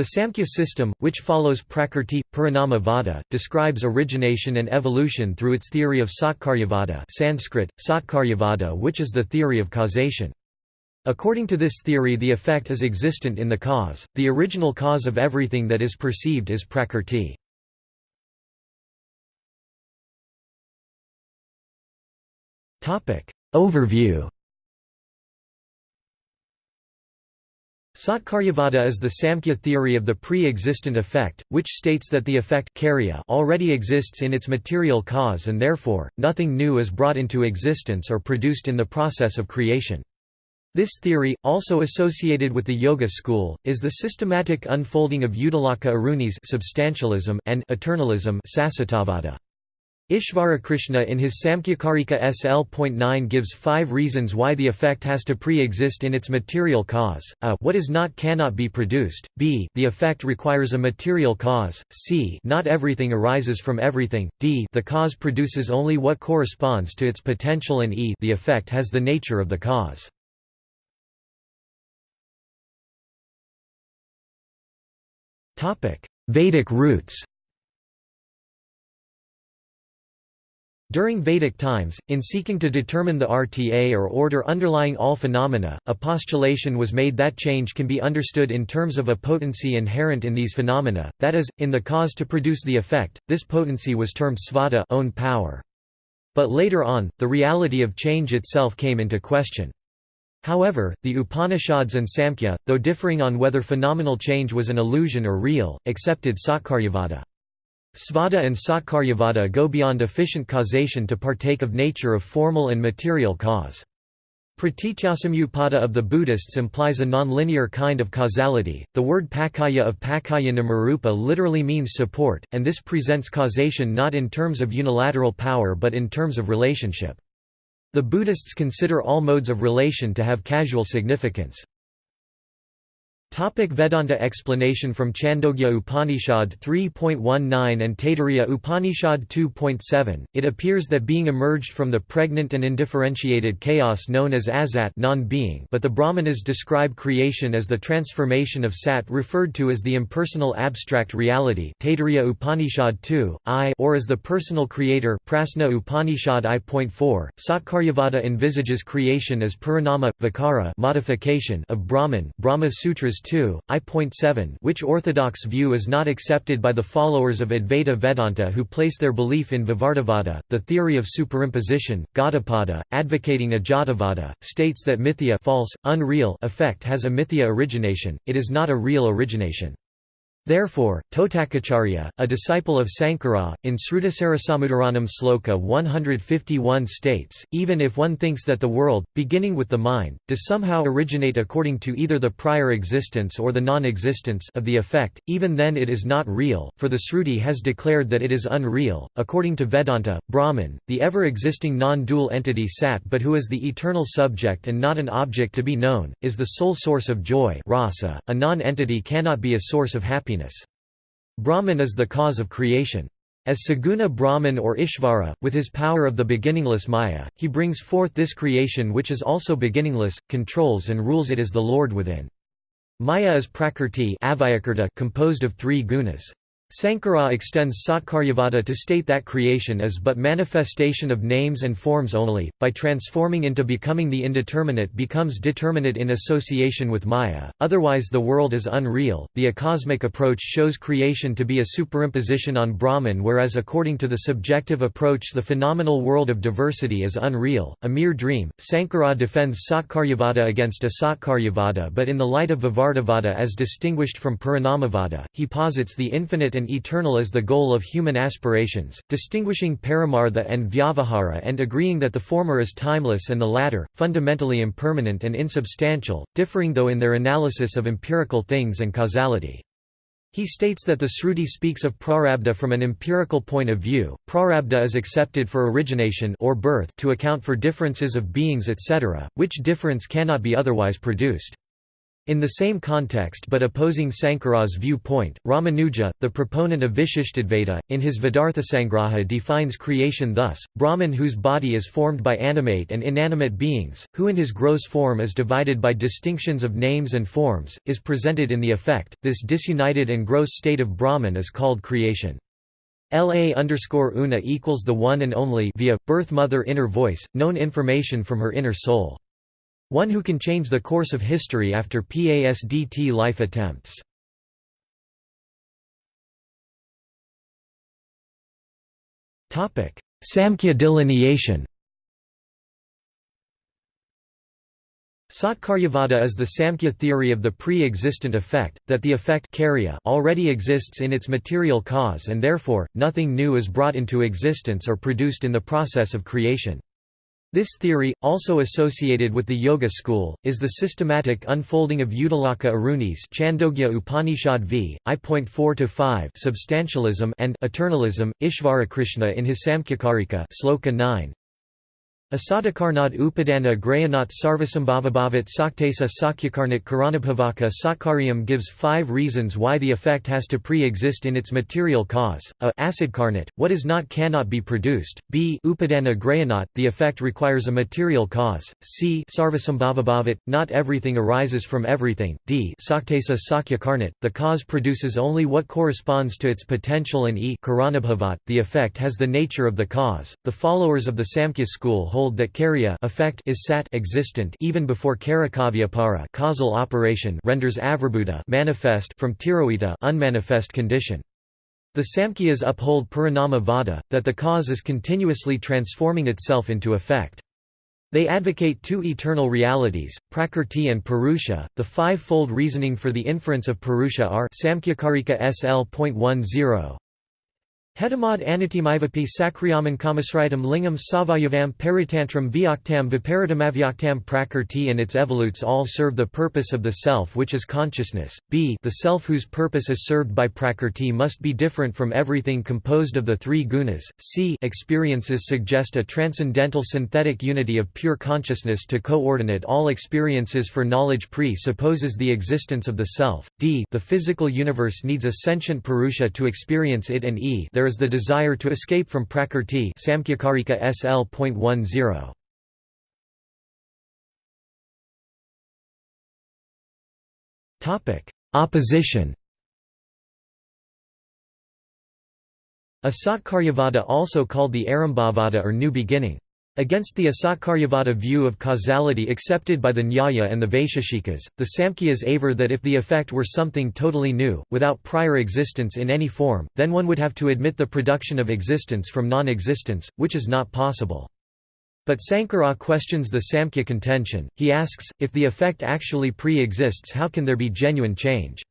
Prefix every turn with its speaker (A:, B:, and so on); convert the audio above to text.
A: The Samkhya system, which follows Prakrti, Parinama Vada, describes origination and evolution through its theory of Satkaryavada Sanskrit, Satkaryavada which is the theory of causation. According to this theory the effect is existent in the cause, the original cause of everything that is perceived is Prakrti. Overview Satkaryavada is the Samkhya theory of the pre-existent effect, which states that the effect already exists in its material cause and therefore, nothing new is brought into existence or produced in the process of creation. This theory, also associated with the Yoga school, is the systematic unfolding of Uddalaka Aruni's substantialism and eternalism Sasvatavada. Ishvarakrishna in his Samkhyakarika SL.9 gives five reasons why the effect has to pre-exist in its material cause, a. What is not cannot be produced, b. The effect requires a material cause, c. Not everything arises from everything, d. The cause produces only what corresponds to its potential and e. The effect has the nature of the cause. Vedic roots During Vedic times, in seeking to determine the RTA or order underlying all phenomena, a postulation was made that change can be understood in terms of a potency inherent in these phenomena, that is, in the cause to produce the effect. This potency was termed svata own power. But later on, the reality of change itself came into question. However, the Upanishads and Samkhya, though differing on whether phenomenal change was an illusion or real, accepted Satkaryavada. Svata and Satkaryavada go beyond efficient causation to partake of nature of formal and material cause. Pratityasamutpada of the Buddhists implies a nonlinear kind of causality. The word paccaya of paccaya namarupa literally means support, and this presents causation not in terms of unilateral power but in terms of relationship. The Buddhists consider all modes of relation to have causal significance. Topic Vedanta explanation From Chandogya Upanishad 3.19 and Taittiriya Upanishad 2.7, it appears that being emerged from the pregnant and indifferentiated chaos known as asat non-being but the Brahmanas describe creation as the transformation of sat referred to as the impersonal abstract reality Taittiriya Upanishad 2, I or as the personal creator Prasna Upanishad I.4, Satkaryavada envisages creation as Parinama, vikara modification of Brahman Brahma Sutras 2, I.7 which orthodox view is not accepted by the followers of Advaita Vedanta who place their belief in Vivartavada, the theory of superimposition. Gaudapada, advocating Ajatavada, states that mithya false, unreal effect has a mithya origination, it is not a real origination. Therefore, Totakacharya, a disciple of Sankara, in Srutisarasamuddharanam Sloka 151 states, even if one thinks that the world, beginning with the mind, does somehow originate according to either the prior existence or the non-existence of the effect, even then it is not real, for the Sruti has declared that it is unreal. According to Vedanta, Brahman, the ever-existing non-dual entity Sat but who is the eternal subject and not an object to be known, is the sole source of joy rasa. .A non-entity cannot be a source of happiness happiness. Brahman is the cause of creation. As Saguna Brahman or Ishvara, with his power of the beginningless Maya, he brings forth this creation which is also beginningless, controls and rules it as the Lord within. Maya is prakrti composed of three gunas. Sankara extends Satkaryavada to state that creation is but manifestation of names and forms only, by transforming into becoming the indeterminate becomes determinate in association with Maya, otherwise the world is unreal. The acosmic approach shows creation to be a superimposition on Brahman whereas according to the subjective approach the phenomenal world of diversity is unreal, a mere dream. Sankara defends Satkaryavada against Asatkaryavada but in the light of Vivartavada as distinguished from Parinamavada, he posits the infinite and eternal as the goal of human aspirations, distinguishing paramartha and vyavahara and agreeing that the former is timeless and the latter, fundamentally impermanent and insubstantial, differing though in their analysis of empirical things and causality. He states that the Sruti speaks of prarabdha from an empirical point of view. Prarabdha is accepted for origination or birth to account for differences of beings etc., which difference cannot be otherwise produced. In the same context but opposing Sankara's viewpoint, Ramanuja, the proponent of Vishishtadvaita, in his Vedarthasangraha defines creation thus, Brahman whose body is formed by animate and inanimate beings, who in his gross form is divided by distinctions of names and forms, is presented in the effect, this disunited and gross state of Brahman is called creation. La underscore una equals the one and only via, birth mother inner voice, known information from her inner soul. One who can change the course of history after PASDT life attempts. Samkhya delineation Satkaryavada is the Samkhya theory of the pre-existent effect, that the effect already exists in its material cause and therefore, nothing new is brought into existence or produced in the process of creation. This theory, also associated with the Yoga school, is the systematic unfolding of Uddalaka Aruni's Chandogya Upanishad v. I.4-5 substantialism and eternalism, Ishvarakrishna in his Samkhyakarika Sloka 9, Asadakarnad Upadana Grayanat Sarvasambhavabhavat Saktesa Sakyakarnat Karanabhavaka Satkaryam gives five reasons why the effect has to pre-exist in its material cause, a acidkarnat, what is not cannot be produced, b Upadana Grayanat, the effect requires a material cause, c Sarvasambhavabhavat, not everything arises from everything, d Saktesa Sakyakarnat, the cause produces only what corresponds to its potential and e Karanabhavat, the effect has the nature of the cause. The followers of the Samkhya school hold hold that karya effect is sat existent even before karakavyapara causal operation renders avirbhuta manifest from tirohita unmanifest condition. The Samkhyas uphold Parinama Vada, that the cause is continuously transforming itself into effect. They advocate two eternal realities, Prakrti and Purusha. The five-fold reasoning for the inference of Purusha are Samkhyakarika SL.10 Hedamad anatimaivapi sakriyaman kamasritam lingam savayavam peritantram vyaktam viparitamavyakhtam prakrti and its evolutes all serve the purpose of the self which is consciousness, b. The self whose purpose is served by prakrti must be different from everything composed of the three gunas, c. Experiences suggest a transcendental synthetic unity of pure consciousness to coordinate all experiences for knowledge pre-supposes the existence of the self, d. The physical universe needs a sentient purusha to experience it and e. There is the desire to escape from prakrti Samkhyakarika SL.10. Topic: Opposition. Asatkaryavada also called the Arambhavada or New Beginning. Against the Asatkaryavada view of causality accepted by the Nyaya and the Vaisheshikas, the Samkhyas aver that if the effect were something totally new, without prior existence in any form, then one would have to admit the production of existence from non-existence, which is not possible. But Sankara questions the Samkhya contention, he asks, if the effect actually pre-exists how can there be genuine change?